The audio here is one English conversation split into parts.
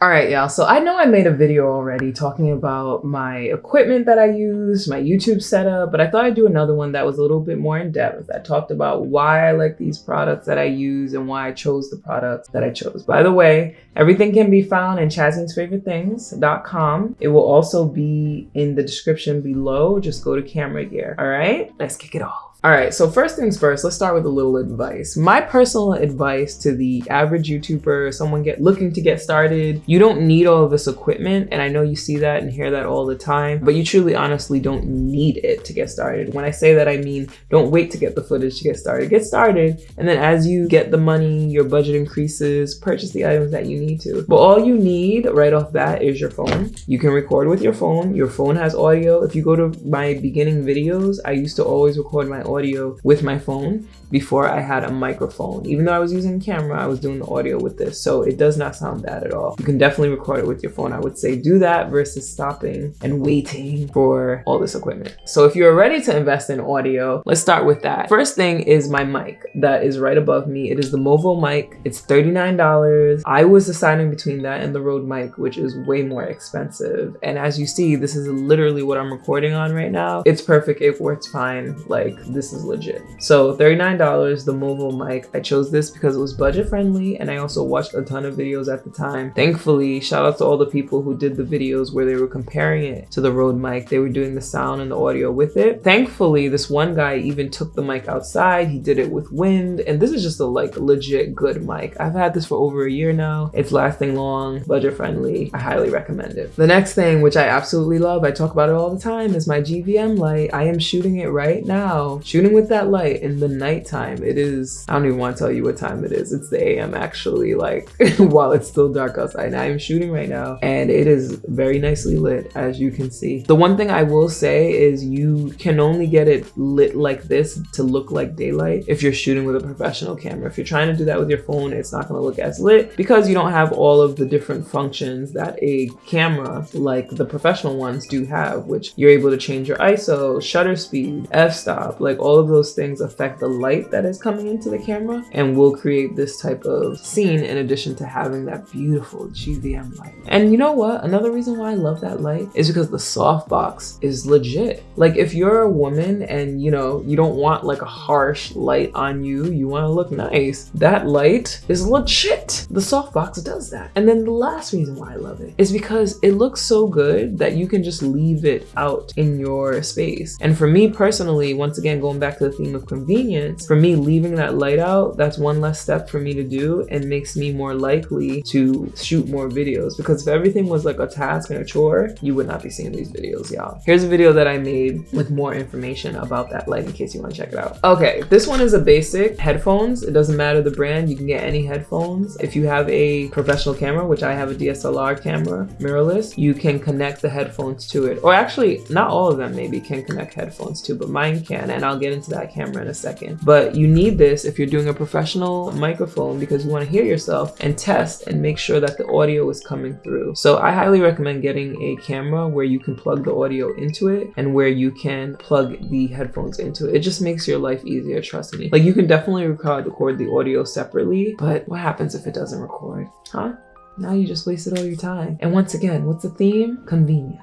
All right, y'all. So I know I made a video already talking about my equipment that I use, my YouTube setup, but I thought I'd do another one that was a little bit more in depth. I talked about why I like these products that I use and why I chose the products that I chose. By the way, everything can be found in chazinsfavorithethings.com. It will also be in the description below. Just go to camera gear. All right, let's kick it off. All right, so first things first, let's start with a little advice. My personal advice to the average YouTuber, someone get looking to get started, you don't need all of this equipment, and I know you see that and hear that all the time, but you truly honestly don't need it to get started. When I say that, I mean don't wait to get the footage to get started. Get started, and then as you get the money, your budget increases, purchase the items that you need to. But all you need right off bat is your phone. You can record with your phone. Your phone has audio. If you go to my beginning videos, I used to always record my audio with my phone before I had a microphone. Even though I was using camera, I was doing the audio with this. So it does not sound bad at all. You can definitely record it with your phone. I would say do that versus stopping and waiting for all this equipment. So if you're ready to invest in audio, let's start with that. First thing is my mic that is right above me. It is the Movo mic. It's $39. I was deciding between that and the Rode mic, which is way more expensive. And as you see, this is literally what I'm recording on right now. It's perfect. It works fine. Like this is legit. So $39, the Movo mic. I chose this because it was budget friendly and I also watched a ton of videos at the time. Thankfully, shout out to all the people who did the videos where they were comparing it to the Rode mic. They were doing the sound and the audio with it. Thankfully, this one guy even took the mic outside. He did it with wind and this is just a like legit good mic. I've had this for over a year now. It's lasting long, budget friendly. I highly recommend it. The next thing, which I absolutely love, I talk about it all the time, is my GVM light. I am shooting it right now. Shooting with that light in the nighttime. It is, I don't even want to tell you what time it is. It's the AM actually, like while it's still dark outside. I am shooting right now and it is very nicely lit as you can see. The one thing I will say is you can only get it lit like this to look like daylight if you're shooting with a professional camera. If you're trying to do that with your phone, it's not going to look as lit because you don't have all of the different functions that a camera like the professional ones do have, which you're able to change your ISO, shutter speed, f-stop, like all of those things affect the light that is coming into the camera and will create this type of scene in addition to having that beautiful GVM light. And you know what? Another reason why I love that light is because the softbox is legit. Like if you're a woman and you know, you don't want like a harsh light on you, you want to look nice, that light is legit. The softbox does that. And then the last reason why I love it is because it looks so good that you can just leave it out in your space. And for me personally, once again, going back to the theme of convenience, for me leaving that light out, that's one less step for me to do and makes me more likely to shoot more videos. Because if everything was like a task and a chore, you would not be seeing these videos, y'all. Here's a video that I made with more information about that light in case you want to check it out. Okay, this one is a basic headphones. It doesn't matter the brand, you can get any headphones. If you have a professional camera, which I have a DSLR camera, mirrorless, you can connect the headphones to it. Or actually, not all of them maybe can connect headphones to, but mine can, and I'll get into that camera in a second. But you need this if you're doing a professional microphone because you want to hear yourself and test and make sure that the audio is coming through. So I highly recommend getting a camera where you can plug the audio into it and where you can plug the headphones into it. It just makes your life easier, trust me. Like you can definitely record, record the audio separately, but what happens if it doesn't record, huh? Now you just wasted all your time. And once again, what's the theme? Convenience.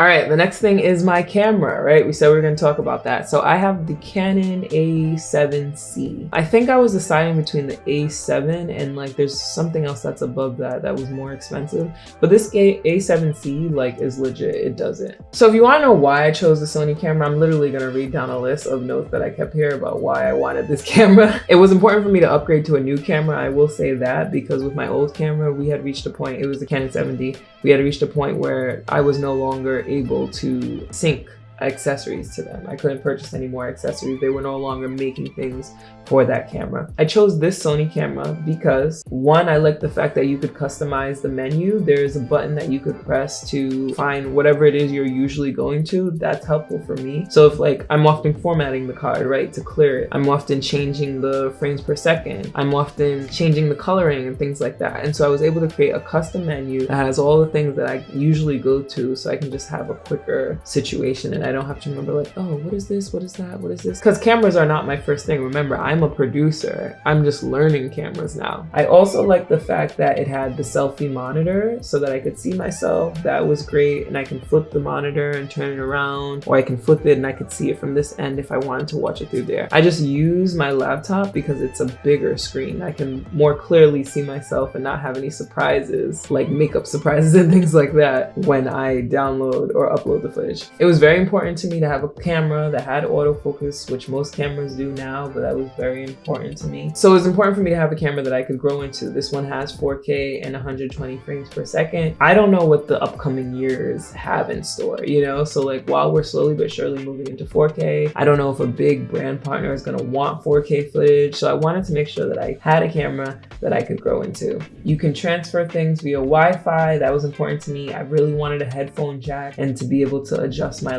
All right, the next thing is my camera, right? We said we are gonna talk about that. So I have the Canon A7C. I think I was deciding between the A7 and like there's something else that's above that that was more expensive. But this A7C like is legit, it does it. So if you wanna know why I chose the Sony camera, I'm literally gonna read down a list of notes that I kept here about why I wanted this camera. It was important for me to upgrade to a new camera, I will say that, because with my old camera, we had reached a point, it was the Canon 7D, we had reached a point where I was no longer able to sync accessories to them. I couldn't purchase any more accessories. They were no longer making things for that camera. I chose this Sony camera because one, I like the fact that you could customize the menu. There's a button that you could press to find whatever it is you're usually going to. That's helpful for me. So if like, I'm often formatting the card, right, to clear it. I'm often changing the frames per second. I'm often changing the coloring and things like that. And so I was able to create a custom menu that has all the things that I usually go to so I can just have a quicker situation and I don't have to remember like, oh, what is this? What is that? What is this? Because cameras are not my first thing. Remember, I'm a producer. I'm just learning cameras now. I also like the fact that it had the selfie monitor so that I could see myself. That was great. And I can flip the monitor and turn it around or I can flip it and I could see it from this end if I wanted to watch it through there. I just use my laptop because it's a bigger screen. I can more clearly see myself and not have any surprises like makeup surprises and things like that when I download or upload the footage. It was very important to me to have a camera that had autofocus, which most cameras do now, but that was very important to me. So it was important for me to have a camera that I could grow into. This one has 4K and 120 frames per second. I don't know what the upcoming years have in store, you know? So like while we're slowly but surely moving into 4K, I don't know if a big brand partner is gonna want 4K footage. So I wanted to make sure that I had a camera that I could grow into. You can transfer things via Wi-Fi. That was important to me. I really wanted a headphone jack and to be able to adjust my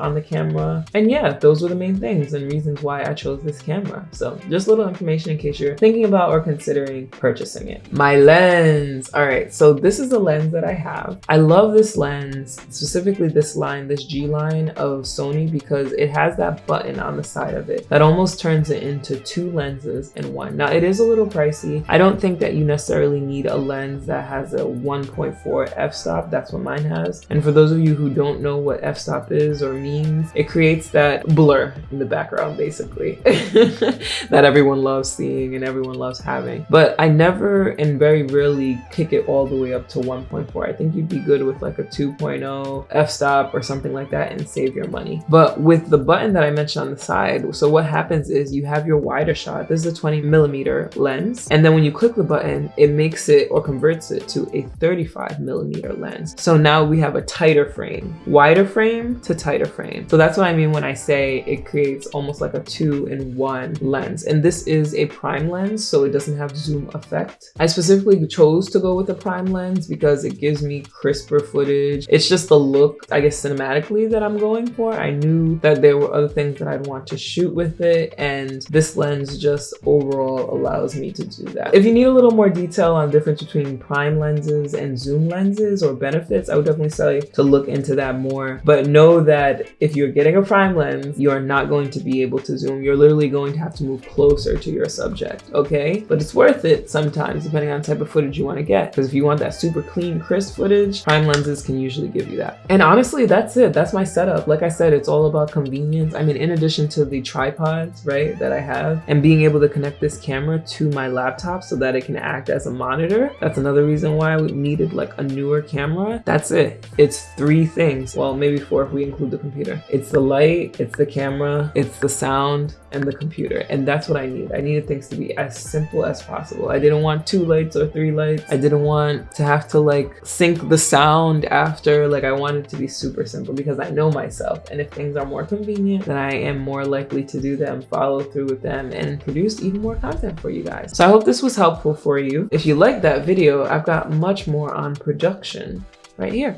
on the camera. And yeah, those were the main things and reasons why I chose this camera. So just little information in case you're thinking about or considering purchasing it. My lens. All right, so this is the lens that I have. I love this lens, specifically this line, this G line of Sony because it has that button on the side of it that almost turns it into two lenses in one. Now it is a little pricey. I don't think that you necessarily need a lens that has a 1.4 f-stop. That's what mine has. And for those of you who don't know what f-stop is or means, it creates that blur in the background basically that everyone loves seeing and everyone loves having. But I never and very rarely kick it all the way up to 1.4. I think you'd be good with like a 2.0 f-stop or something like that and save your money. But with the button that I mentioned on the side, so what happens is you have your wider shot. This is a 20 millimeter lens. And then when you click the button, it makes it or converts it to a 35 millimeter lens. So now we have a tighter frame, wider frame to tighter frame. So that's what I mean when I say it creates almost like a two in one lens. And this is a prime lens, so it doesn't have zoom effect. I specifically chose to go with a prime lens because it gives me crisper footage. It's just the look, I guess, cinematically that I'm going for. I knew that there were other things that I'd want to shoot with it. And this lens just overall allows me to do that. If you need a little more detail on the difference between prime lenses and zoom lenses or benefits, I would definitely say to look into that more. But know that if you're getting a prime lens, you are not going to be able to zoom. You're literally going to have to move closer to your subject, okay? But it's worth it sometimes depending on the type of footage you want to get. Because if you want that super clean, crisp footage, prime lenses can usually give you that. And honestly, that's it. That's my setup. Like I said, it's all about convenience. I mean, in addition to the tripods, right, that I have and being able to connect this camera to my laptop so that it can act as a monitor. That's another reason why we needed like a newer camera. That's it. It's three things. Well, maybe four if we include the computer. It's the light, it's the camera, it's the sound, and the computer. And that's what I need. I needed things to be as simple as possible. I didn't want two lights or three lights. I didn't want to have to like sync the sound after. Like I wanted to be super simple because I know myself. And if things are more convenient, then I am more likely to do them, follow through with them, and produce even more content for you guys. So I hope this was helpful for you. If you liked that video, I've got much more on production right here.